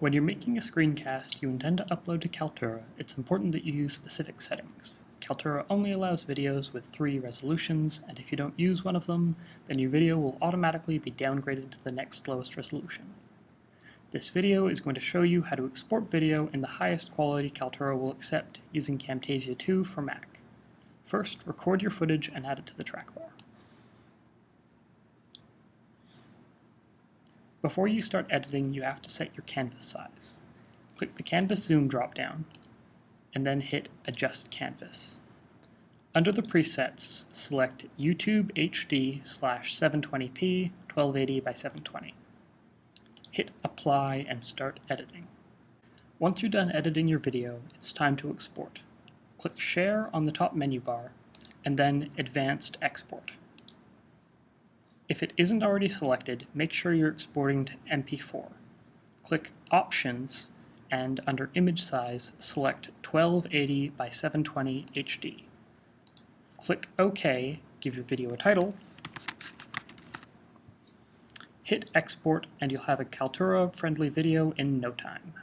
When you're making a screencast you intend to upload to Kaltura, it's important that you use specific settings. Kaltura only allows videos with three resolutions, and if you don't use one of them, then your video will automatically be downgraded to the next lowest resolution. This video is going to show you how to export video in the highest quality Kaltura will accept using Camtasia 2 for Mac. First, record your footage and add it to the trackbar. Before you start editing, you have to set your canvas size. Click the Canvas Zoom dropdown, and then hit Adjust Canvas. Under the presets, select YouTube HD slash 720p 1280 by 720. Hit Apply and start editing. Once you're done editing your video, it's time to export. Click Share on the top menu bar, and then Advanced Export. If it isn't already selected, make sure you're exporting to MP4. Click Options, and under Image Size, select 1280 by 720 HD. Click OK, give your video a title, hit export, and you'll have a Kaltura-friendly video in no time.